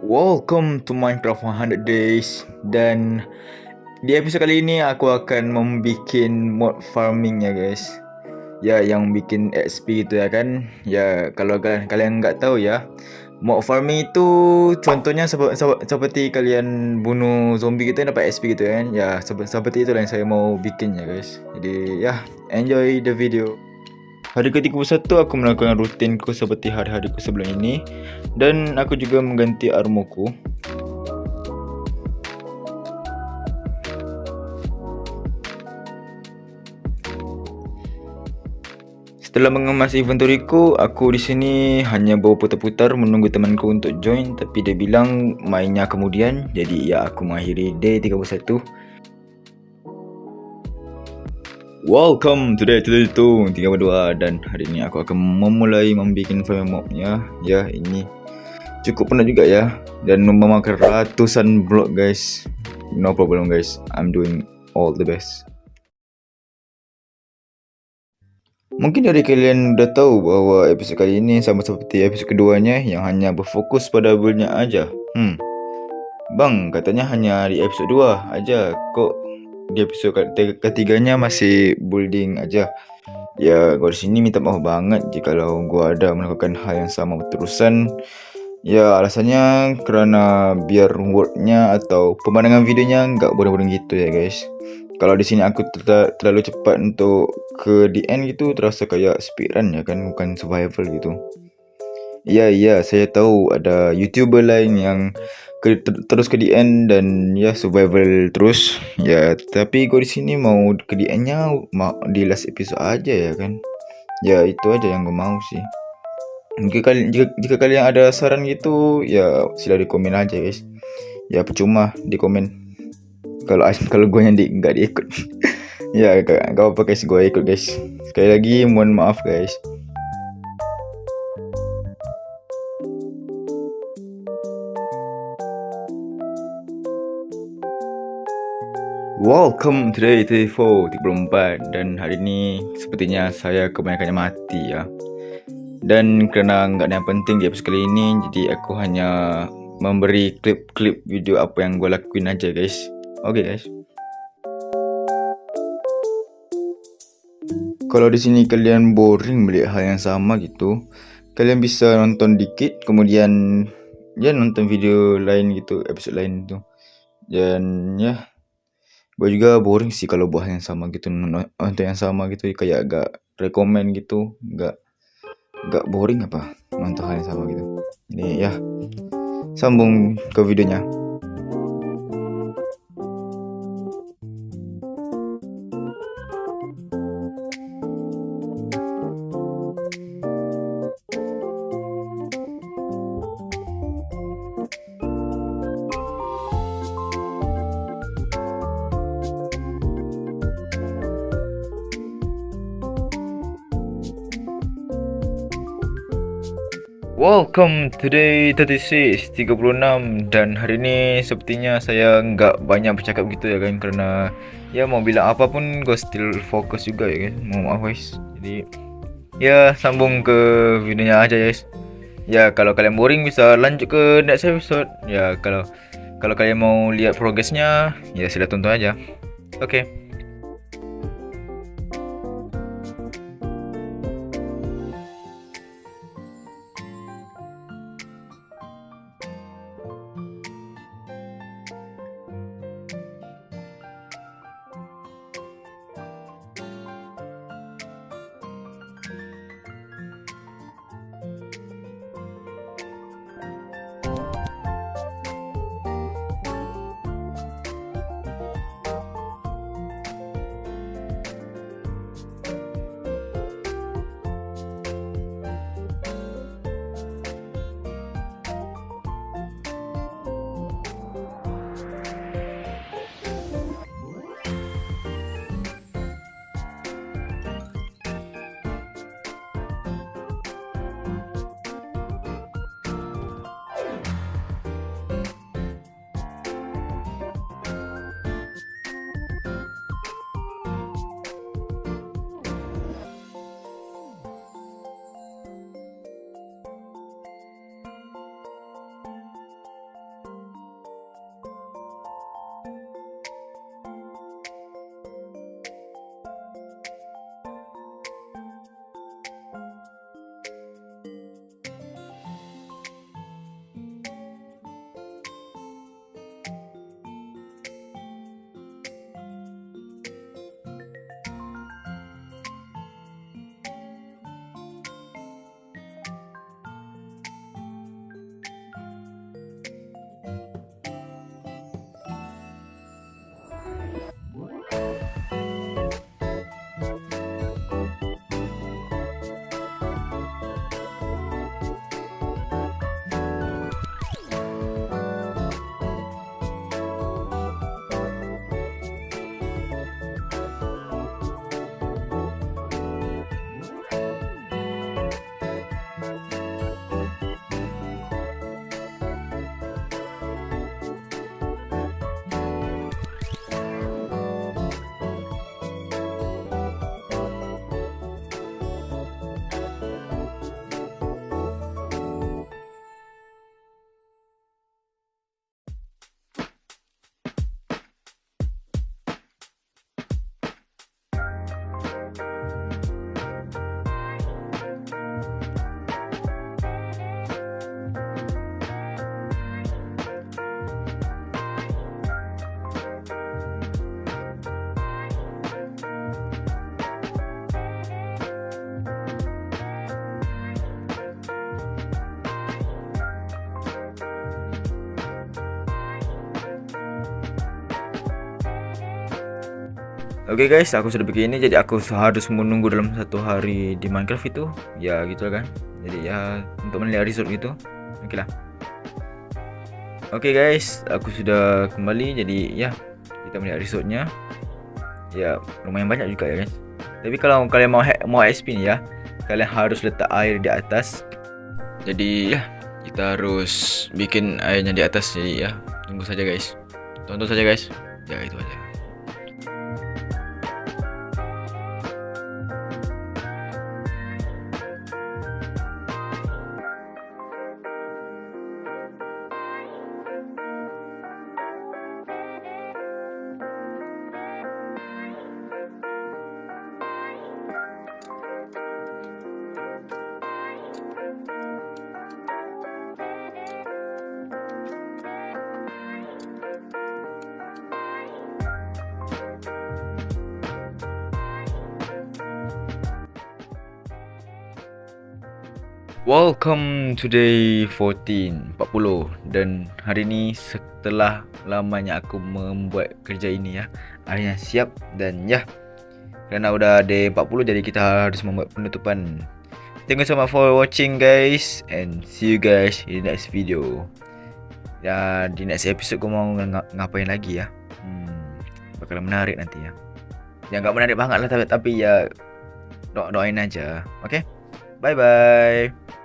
Welcome to Minecraft 100 Days dan di episod kali ini aku akan membuat mod farming ya guys. Ya yang bikin XP gitu ya kan. Ya kalau kalian kalian enggak tahu ya. Mod farming itu contohnya sep sep seperti kalian bunuh zombie gitu dapat XP gitu kan. Ya seperti itu yang saya mau bikin ya guys. Jadi ya enjoy the video. Hari ke-31 aku melakukan rutinku seperti hari-hariku sebelum ini. Dan aku juga mengganti armorku. Setelah mengemas inventoryku, aku di sini hanya bawa putar-putar menunggu temanku untuk join. Tapi dia bilang mainnya kemudian jadi ya aku mengakhiri day 31 Welcome to day 32 32 dan hari ini aku akan memulai membuat frame mobnya ya ini cukup penat juga ya. Dan memakan ratusan blok guys. No problem guys. I'm doing all the best. Mungkin dari kalian udah tahu bahwa episode kali ini sama seperti episode keduanya yang hanya berfokus pada buildnya aja. Hmm. Bang, katanya hanya di episode 2 aja. Kok di episode ketiganya masih building aja. Ya, gua di sini minta maaf banget jika kalau gua ada melakukan hal yang sama berterusan. Ya, alasannya kerana biar wordnya atau pemandangan videonya nggak bodoh-bodoh gitu ya guys. Kalau di sini aku ter terlalu cepat untuk ke the end gitu terasa kayak speedrun ya kan bukan survival gitu. Ya, ya, saya tahu ada YouTuber lain yang ke, ter, terus ke end dan ya survival terus. Ya tapi gue di sini mau ke the endnya mau di last episode aja ya kan? Ya itu aja yang gue mau sih. Jika kalian jika, jika kalian ada saran gitu ya sila di komen aja guys. Ya percuma di komen kalau kalau gue yang di nggak diikut. Ya gak, gak apa guys. Gue ikut guys. Sekali lagi mohon maaf guys Welcome to day 34, 34 Dan hari ni sepertinya saya kebanyakannya mati ya. Dan kerana enggak ada yang penting di episode kali ini Jadi aku hanya memberi klip-klip video apa yang gue lakuin aja guys. Okay guys. Kalau di sini kalian boring melihat hal yang sama gitu Kalian bisa nonton dikit kemudian Ya nonton video lain gitu, episode lain tu. Dan ya Gue juga boring sih kalau buat yang sama gitu Untuk yang sama gitu kayak agak rekomen gitu Gak Gak boring apa Untuk hal yang sama gitu. Ini ya Sambung ke videonya Welcome today 36 36 dan hari ni sepertinya saya enggak banyak bercakap gitu ya kan kerana ya mau bilang apa pun gue still fokus juga ya kan mau maaf guys. Jadi ya sambung ke videonya aja guys. Ya kalau kalian boring bisa lanjut ke next episode. Ya kalau kalau kalian mau lihat progresnya ya sila tonton aja oke okay. Guys, aku sudah begini jadi aku harus menunggu dalam satu hari di Minecraft itu. Ya gitu kan. Jadi ya untuk melihat resort gitu. Okey lah. Okay guys, aku sudah kembali jadi ya kita melihat resortnya. Ya lumayan banyak juga ya guys. Tapi kalau kalian mau mau XP ni ya, kalian harus letak air di atas. Jadi ya kita harus bikin airnya di atas jadi ya tunggu saja guys. Tonton saja guys. Ya itu aja. Welcome to day 14 40 dan hari ini setelah lamanya aku membuat kerja ini ya akhirnya siap dan ya kerana udah day 40 jadi kita harus membuat penutupan. Thank you so much for watching guys and see you guys in the next video. Ya di next episode aku mau ng ngapain lagi ya? Hmm, bakalan menarik nanti ya. Ya nggak menarik banget lah tapi, tapi ya do doain aja okay? 拜拜。